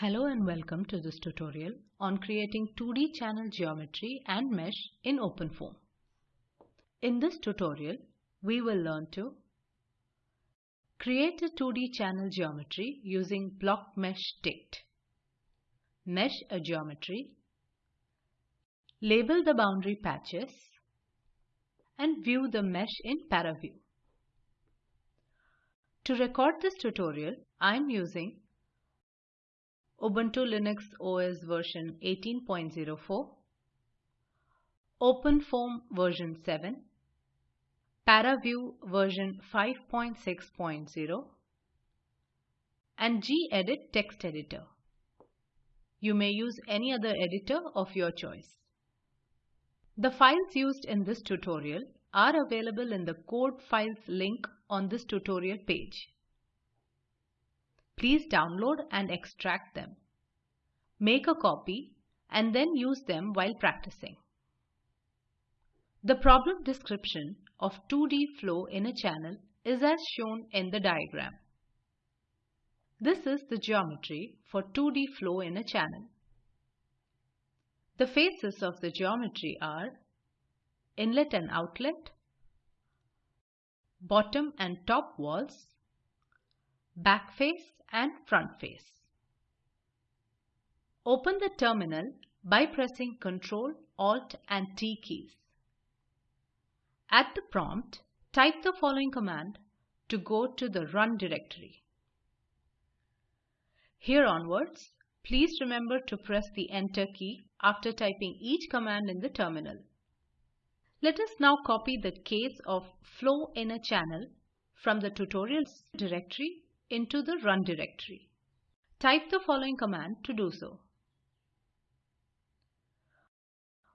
Hello and welcome to this tutorial on creating 2D channel geometry and mesh in OpenFOAM. In this tutorial, we will learn to create a 2D channel geometry using block mesh dict, mesh a geometry, label the boundary patches, and view the mesh in ParaView. To record this tutorial, I am using Ubuntu Linux OS version 18.04, OpenFOAM version 7, ParaView version 5.6.0 and gedit text editor. You may use any other editor of your choice. The files used in this tutorial are available in the code files link on this tutorial page. Please download and extract them. Make a copy and then use them while practicing. The problem description of 2D flow in a channel is as shown in the diagram. This is the geometry for 2D flow in a channel. The faces of the geometry are inlet and outlet, bottom and top walls, back face and front face. Open the terminal by pressing Ctrl, Alt and T keys. At the prompt, type the following command to go to the run directory. Here onwards, please remember to press the enter key after typing each command in the terminal. Let us now copy the case of flow in a channel from the tutorials directory into the run directory. Type the following command to do so.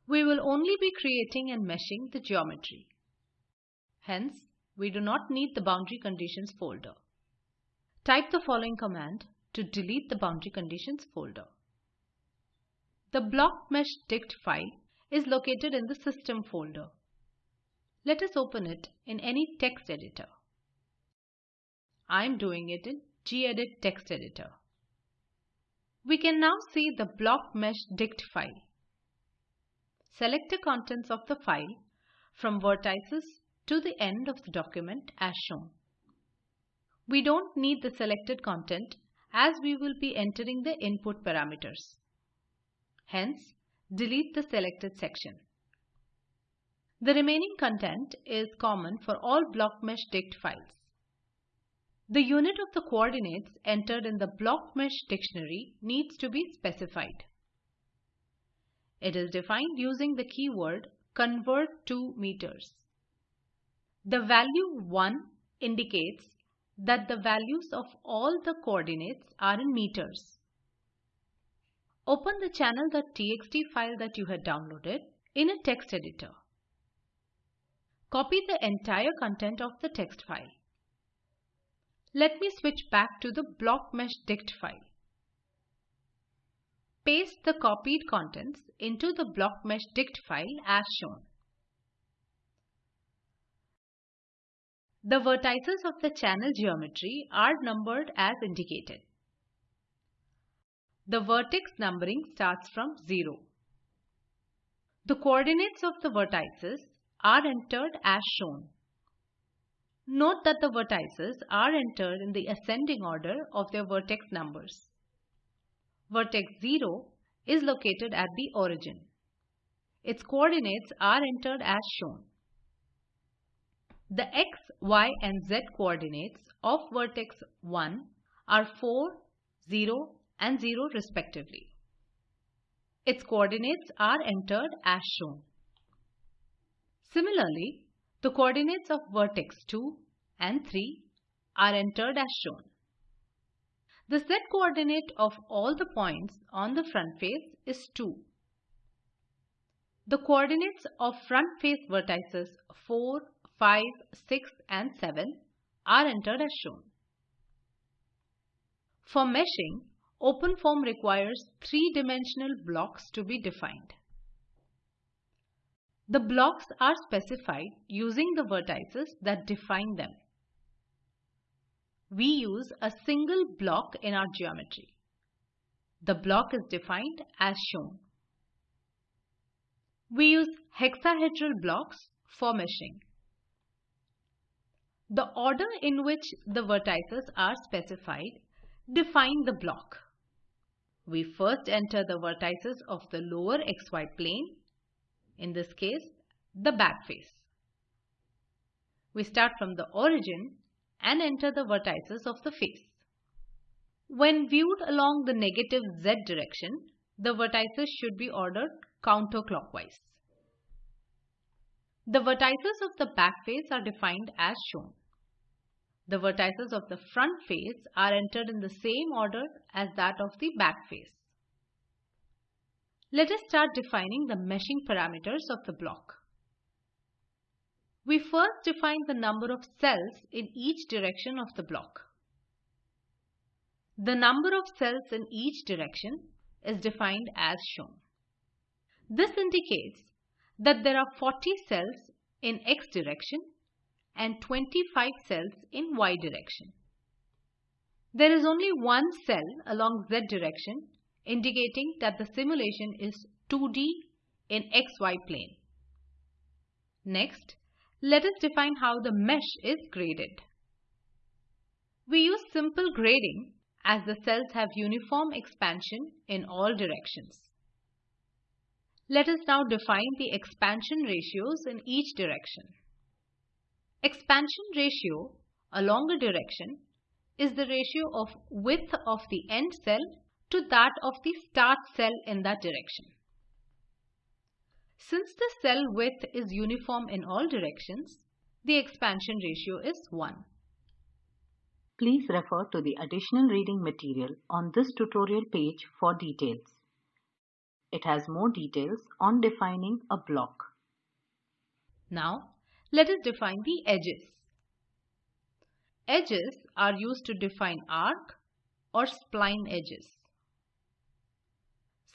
We will only be creating and meshing the geometry. Hence, we do not need the boundary conditions folder. Type the following command to delete the boundary conditions folder. The block mesh dict file is located in the system folder. Let us open it in any text editor. I am doing it in gedit text editor. We can now see the block mesh dict file. Select the contents of the file from vertices to the end of the document as shown. We don't need the selected content as we will be entering the input parameters. Hence, delete the selected section. The remaining content is common for all block mesh dict files. The unit of the coordinates entered in the block mesh dictionary needs to be specified. It is defined using the keyword convert to meters. The value 1 indicates that the values of all the coordinates are in meters. Open the channel.txt file that you had downloaded in a text editor. Copy the entire content of the text file. Let me switch back to the block mesh dict file. Paste the copied contents into the block mesh dict file as shown. The vertices of the channel geometry are numbered as indicated. The vertex numbering starts from 0. The coordinates of the vertices are entered as shown. Note that the vertices are entered in the ascending order of their vertex numbers. Vertex 0 is located at the origin. Its coordinates are entered as shown. The x, y and z coordinates of vertex 1 are 4, 0 and 0 respectively. Its coordinates are entered as shown. Similarly, the coordinates of vertex 2 and 3 are entered as shown. The z coordinate of all the points on the front face is 2. The coordinates of front face vertices 4, 5, 6 and 7 are entered as shown. For meshing, OpenFOAM requires three-dimensional blocks to be defined. The blocks are specified using the vertices that define them. We use a single block in our geometry. The block is defined as shown. We use hexahedral blocks for meshing. The order in which the vertices are specified define the block. We first enter the vertices of the lower xy plane, in this case the back face. We start from the origin and enter the vertices of the face. When viewed along the negative z direction, the vertices should be ordered counterclockwise. The vertices of the back face are defined as shown. The vertices of the front face are entered in the same order as that of the back face. Let us start defining the meshing parameters of the block. We first define the number of cells in each direction of the block. The number of cells in each direction is defined as shown. This indicates that there are 40 cells in x direction and 25 cells in y direction. There is only one cell along z direction indicating that the simulation is 2D in xy plane. Next, let us define how the mesh is graded. We use simple grading as the cells have uniform expansion in all directions. Let us now define the expansion ratios in each direction. Expansion ratio along a direction is the ratio of width of the end cell to that of the start cell in that direction. Since the cell width is uniform in all directions, the expansion ratio is 1. Please refer to the additional reading material on this tutorial page for details. It has more details on defining a block. Now, let us define the edges. Edges are used to define arc or spline edges.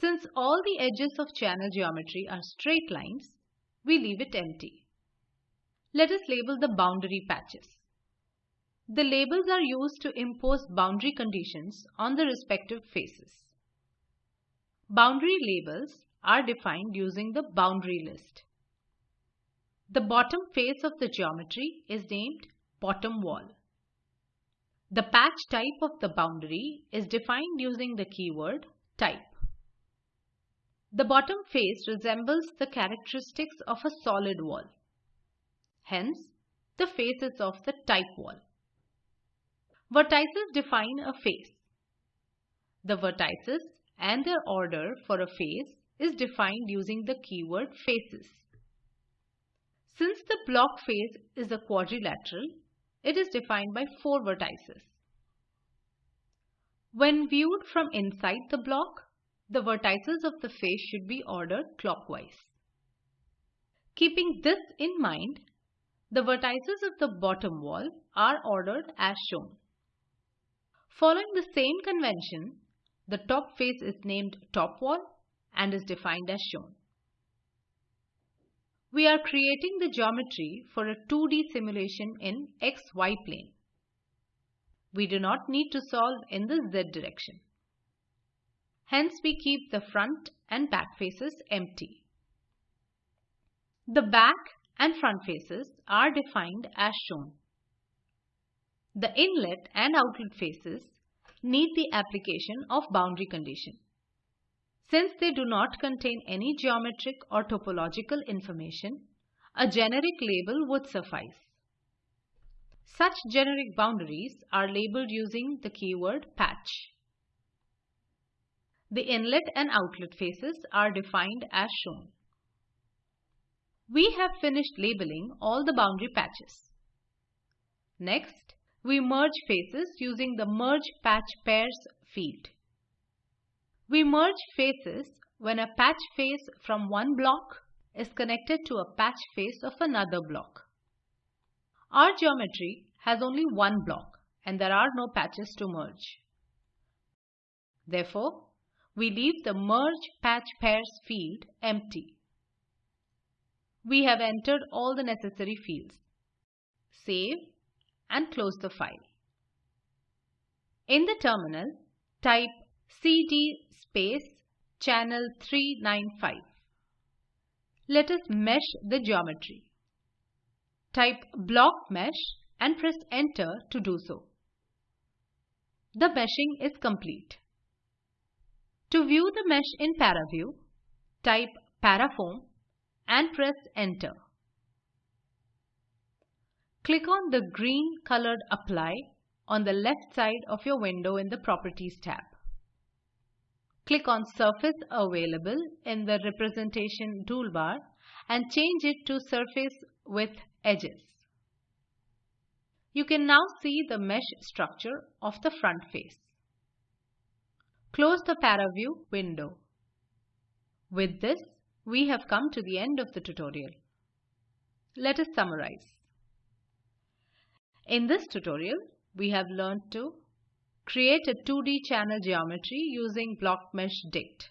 Since all the edges of channel geometry are straight lines, we leave it empty. Let us label the boundary patches. The labels are used to impose boundary conditions on the respective faces. Boundary labels are defined using the boundary list. The bottom face of the geometry is named bottom wall. The patch type of the boundary is defined using the keyword type. The bottom face resembles the characteristics of a solid wall. Hence, the face is of the type wall. Vertices define a face. The vertices and their order for a face is defined using the keyword faces. Since the block face is a quadrilateral, it is defined by four vertices. When viewed from inside the block, the vertices of the face should be ordered clockwise. Keeping this in mind, the vertices of the bottom wall are ordered as shown. Following the same convention, the top face is named top wall and is defined as shown. We are creating the geometry for a 2D simulation in xy plane. We do not need to solve in the z direction. Hence we keep the front and back faces empty. The back and front faces are defined as shown. The inlet and outlet faces need the application of boundary condition. Since they do not contain any geometric or topological information, a generic label would suffice. Such generic boundaries are labeled using the keyword patch. The inlet and outlet faces are defined as shown. We have finished labeling all the boundary patches. Next, we merge faces using the Merge Patch Pairs field. We merge faces when a patch face from one block is connected to a patch face of another block. Our geometry has only one block and there are no patches to merge. Therefore, we leave the Merge Patch Pairs field empty. We have entered all the necessary fields. Save and close the file. In the terminal, type CD space channel 395. Let us mesh the geometry. Type block mesh and press enter to do so. The meshing is complete. To view the mesh in ParaView, type Parafoam and press enter. Click on the green colored apply on the left side of your window in the Properties tab. Click on Surface Available in the Representation toolbar and change it to Surface with Edges. You can now see the mesh structure of the front face. Close the ParaView window. With this, we have come to the end of the tutorial. Let us summarize. In this tutorial, we have learned to create a 2D channel geometry using block mesh dict,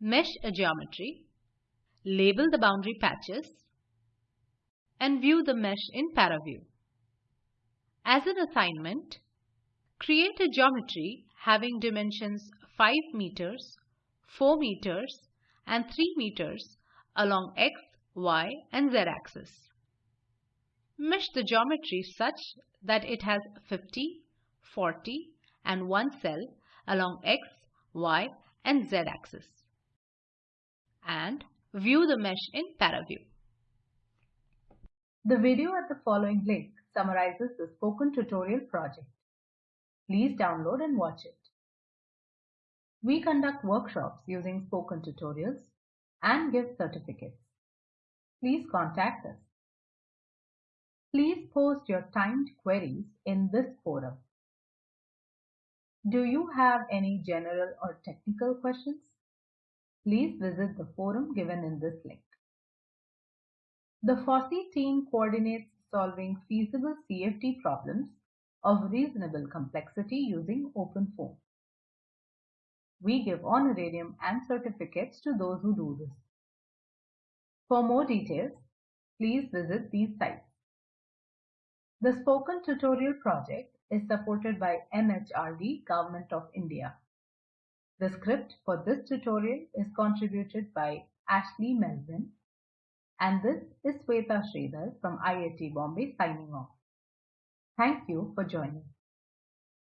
mesh a geometry, label the boundary patches, and view the mesh in ParaView. As an assignment, create a geometry having dimensions 5 meters, 4 meters, and 3 meters along x, y, and z axis. Mesh the geometry such that it has 50, 40 and 1 cell along x, y and z axis. And view the mesh in ParaView. The video at the following link summarizes the spoken tutorial project. Please download and watch it. We conduct workshops using spoken tutorials and give certificates. Please contact us. Please post your timed queries in this forum. Do you have any general or technical questions? Please visit the forum given in this link. The FOSSEE team coordinates solving feasible CFD problems of reasonable complexity using OpenFOAM. We give honorarium and certificates to those who do this. For more details, please visit these sites. The Spoken Tutorial project is supported by MHRD Government of India. The script for this tutorial is contributed by Ashley Melvin and this is Sweta Sridhar from IIT Bombay signing off. Thank you for joining.